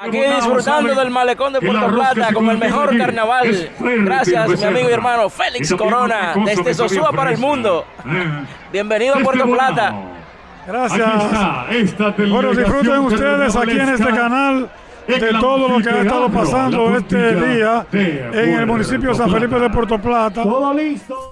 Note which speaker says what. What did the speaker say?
Speaker 1: Aquí disfrutando del malecón de Puerto Plata con el mejor carnaval. Gracias, mi amigo y hermano Félix Corona, desde Sosúa para el mundo. Bienvenido a Puerto Plata.
Speaker 2: Gracias. Bueno, disfruten ustedes aquí en este canal de todo lo que ha estado pasando este día en el municipio de San Felipe de Puerto Plata. Todo listo.